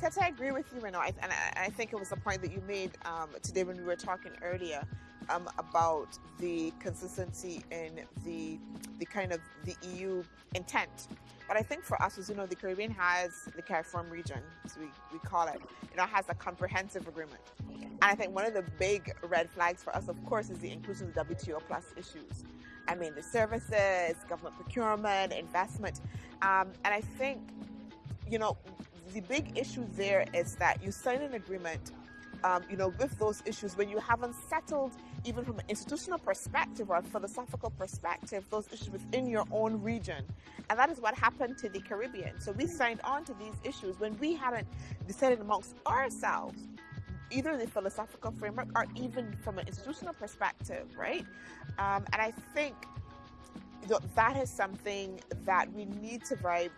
Tete, I agree with you, Renaud, and I, think it was the point that you made um, today when we were talking earlier um, about the consistency in the the kind of the EU intent. But I think for us, as you know, the Caribbean has the CARIFORUM region, as we, we call it, you know, has a comprehensive agreement. And I think one of the big red flags for us, of course, is the inclusion of WTO plus issues. I mean, the services, government procurement, investment. Um, and I think, you know, the big issue there is that you sign an agreement, um, you know, with those issues when you haven't settled, even from an institutional perspective or a philosophical perspective, those issues within your own region. And that is what happened to the Caribbean. So we signed on to these issues when we hadn't decided amongst ourselves either the philosophical framework or even from an institutional perspective, right? Um, and I think that is something that we need to very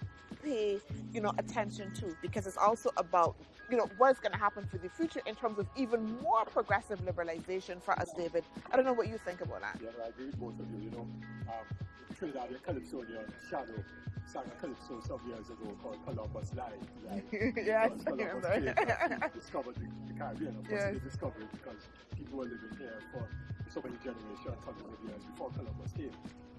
pay, you know, attention to because it's also about, you know, what's going to happen for the future in terms of even more progressive liberalization for us, David. I don't know what you think about that. Yeah, I agree with both of you. You know, um, Trinidad and Calypsonian shadow sang a calypso some years ago called Columbus Lie. Right? yes, Columbus I remember. discovered the, the Caribbean. Of course, Yes. they discovered it because people were living here for so many generations, hundreds of years before Columbus came.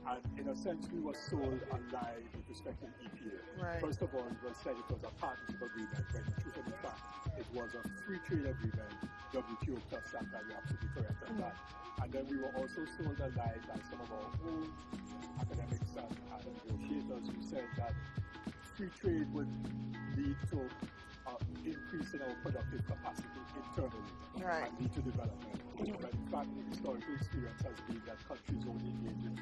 And in a sense, we were sold a lie with respect to the EPA. Right. First of all, it was said it was a partnership agreement, when in truth and fact, it was a free trade agreement, WTO plus that, and you're absolutely correct on that. And then we were also sold a lie by some of our own academics and, and negotiators who said that free trade would lead to uh, increase in our productive capacity internally Right. and lead to development. But in fact, the historical experience has been that countries only engage in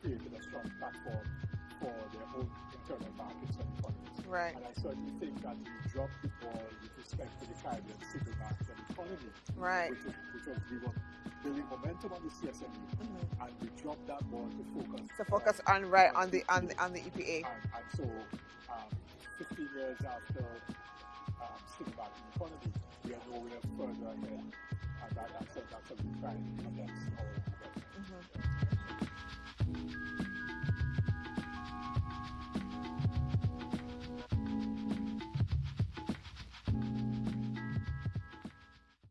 free trade after they've created a strong platform for their own internal markets and economies. Right. And I certainly think that we dropped the ball with respect to the Caribbean single market and economy, Right. which, is, was we were building momentum on the CSME, Mhm. and we dropped that ball to focus To focus on right on the on the on the EPA. and, and so, um, 15 years after um, single market economy, we are nowhere further ahead, and that, that's, a, that's a good crime against our